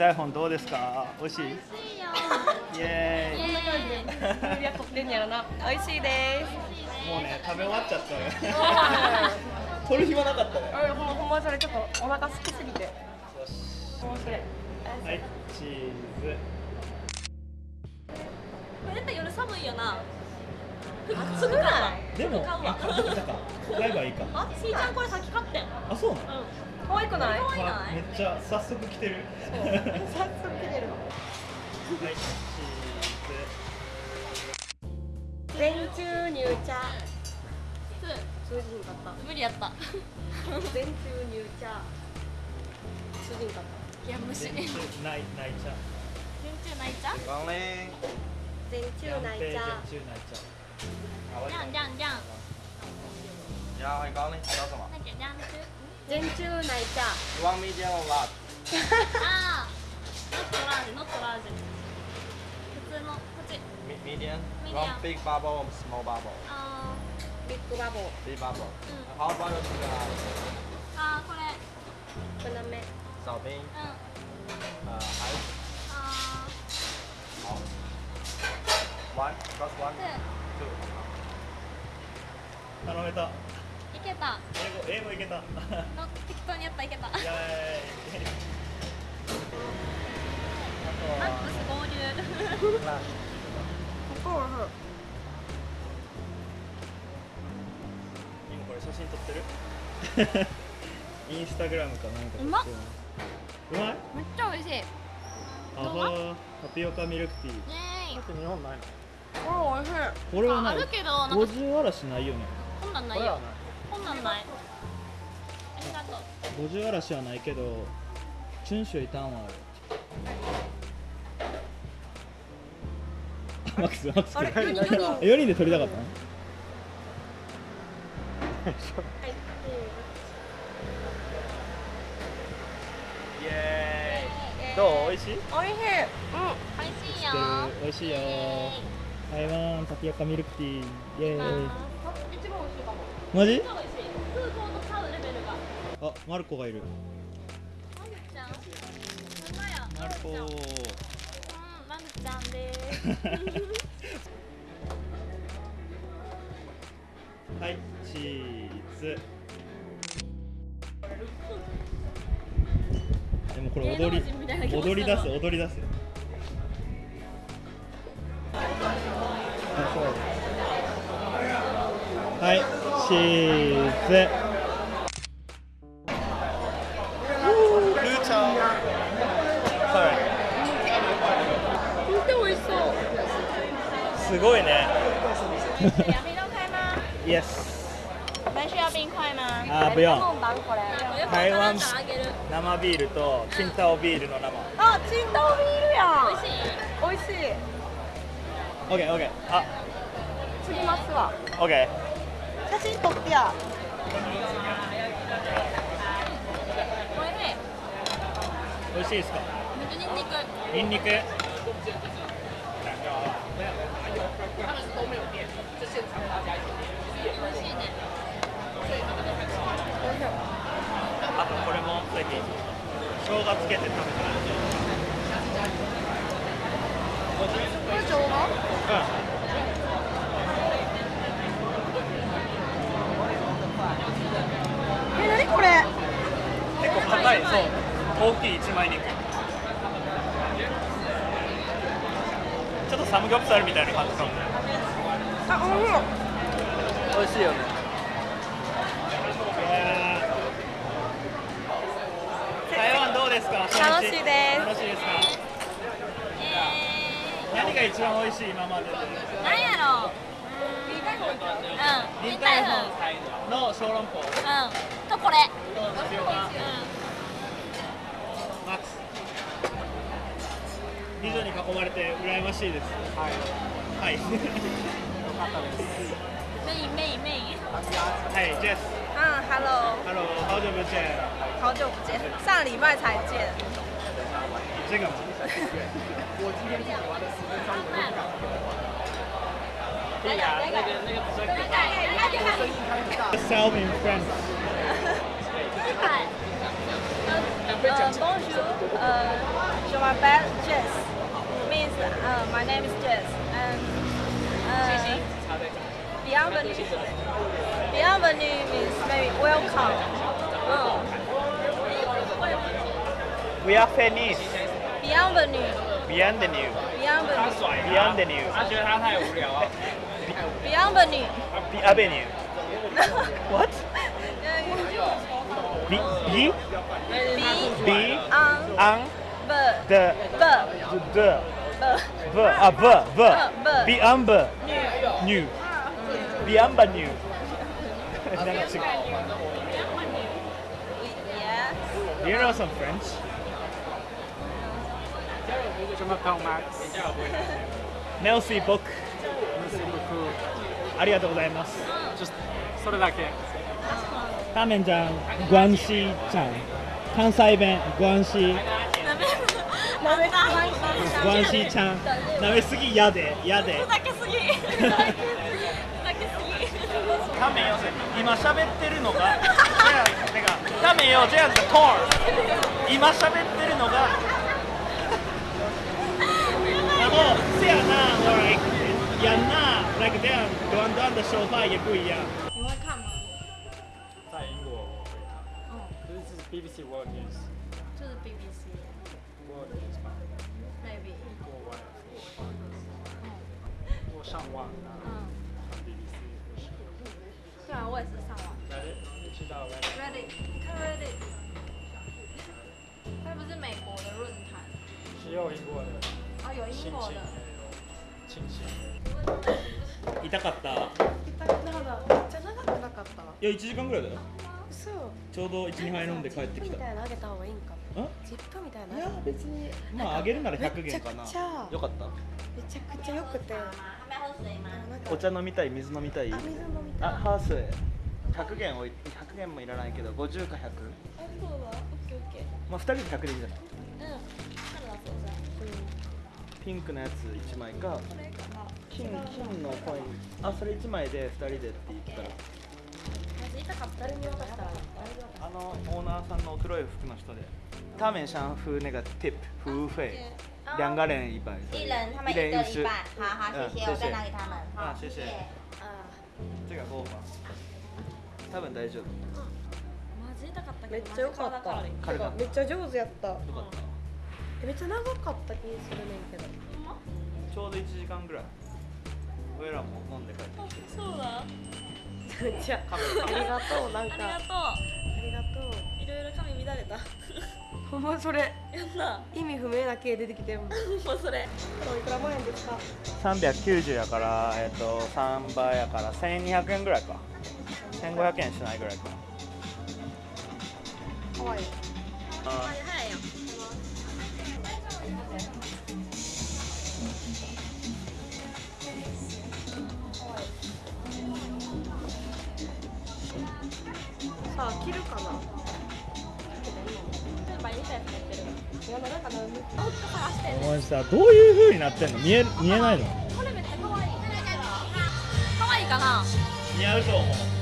台本どうですか？美味しい？美味しいよ。イエーイ。イエーイルリア取ってんやろな。美味しいです。もうね食べ終わっちゃったよ。取る暇なかったね。うんほんほんまそれちょっとお腹空きすぎて。よし。はいチーズ。これ絶対夜寒いよな。暑くない？でも買うわあ買ったか。買えばいいか。あしーちゃんこれさっき買ってん。あそうなの？うん可愛くない？可愛い。あめっちゃ早速来てる。早速来てる。のはいチ全中乳茶。つ通じんかった無理やった。全中乳茶。通じんかっいや無視。全ーズ全ないない茶。中ないちゃん。光臨。た全中全奶茶。中ない茶。じゃんじゃんじゃん。你好，欢迎光临，叫什么なんだっけじゃん全中ナイ。ミディ。ト、ア。ン？ッグ、は。けた。英語英語いけた。の適当にやったらいけたマッイエーイあクス合流。ここ今これ写真撮ってる？インスタグラムかなんかうまっうまい？めっちゃ美味しい。アハタピオカミルクティー。ーイ。って日本ないのこれ美味しい。これはない。ああるけどなんか五十嵐ないよね。こんなんないよこんなんない。ありがとう。五十嵐はないけどチュンシュイタンはある。マックスマックスあれ 四人四人え4人で撮りたかったの？はいイエーイどう？美味しい？美味しい。美味しいよ。美味しいよ。台湾タピオカミルクティー。イエーイ。一番美味しいかも。マジ？あマルコがいる。まるちゃんマルコ。うんまるちゃんですはいチーズ。でもこれ踊り踊り出す踊り出す。はいチーズすごいね。洋冰都开吗 Yes 没需要冰块吗あ不用台湾生ビールとチンタオビールの生。あチンタオビールや。ん美味しい。美味しい。OKOK あ。次ますわ。OK 写真撮ってや。おいしい美味しいですか？めっちゃニンニクあとこれも最近生姜つけて食べてるこれ生姜え何これ？結構硬い。そう。大きい一枚肉ちょっとサムギョプサルみたいな感じかも。あおいしい美味しいよね。台湾どうですか？楽しいです。楽しいですか？え何が一番美味しい今までで？ーなんやろう。うん。臨臨海海風本の小籠包。うん。とこれ。うマックス美女に囲まれて羨ましいです。はい。はい。んメインメインメイン。はいジェス嗯，Hello，Hello 好久不见好久不见，上礼拜才见。这个吗来个来个来个来个 Self in France はい呃，bonjour，呃 So my bad, Jess. Means uh, my name is Jess. And uh, bienvenue. Bienvenue means maybe welcome. Uh, We are Fenice bienvenue. Beyond the new Bienvenue. Beyond the new 他觉得他太无聊了。 Bienvenue. B Avenue What? B B B B an An b The b The b V Ah V V V Beyond New Beyond new なんか違う Yes. Do you know some French? 什么 p o Max？ Nelsie Book ありがとうございますjust それだけ。ターメンちゃん、グアンシーちゃん 関西弁、グアンシーなめた。グアンシーちゃん舐めすぎやで、やでふざけすぎ。ふざけすぎ。タメ。よ、今喋ってるのが、てか、タメ。よ、じゃあ、the corn 今喋ってるのがあの、せやな、like やんな、like 这样短短的说话也不一样 BBC World News. 就是 BBC World News. 吧，maybe。过万过上万啊，嗯，看 BBC 或是对啊，我也是上网。Reddit，你知道 Reddit？Reddit，你看 Reddit，它不是美国的论坛，只有英国的哦，有英国的。亲情。痛。かった痛。いなんだめっちゃ長くなかったいや、1時間ぐらいだよ嘘ちょうど1、2杯飲んで帰ってきた。ジップみたいなのあげた方がいいんか。んジップみたいなのいや別にまああげるなら100元。かなめちゃくちゃよかった。めちゃくちゃ良くて。お茶飲みたい水飲みたい。あ水飲みたい。あハース。100元おい100元もいらないけど50か100あ、そうだ。オッケーオッケー。まあ2人で100でいいんじゃない？うん。彼だそうじゃん。ピンクのやつ1枚か。金金のコイン。あそれ1枚で2人でって言ったら。かった。誰に渡したらーさんの黒い服の人で他们想付那个 tip 服务费两个人一百一人。他们一一人一半，好好嗯谢谢，我再拿给他们，好啊谢谢。あ这个够吗多分大丈夫。マジ痛かったーめ。っちゃ良かった。めっちゃ上手やった。よかった。えめっちゃ長かった気するねんけど。ちょうど1時間ぐらい。俺らも飲んで帰ってきて。そうだ。めっちゃありがとうなんか。ありがとう髪乱れた。ほんまそれやった。意味不明な系出てきてるもんこもうそれ。れいくら万円ですか？390やから、えっと3倍やから1200円ぐらいか1500円しないぐらいかハワイあ早いよ。さあ切るかな？る。いやなんかなんであ、探して。お前さどういう風になってんの見え見えないのこれめっちゃ可愛い。可愛いかな。似合うと思う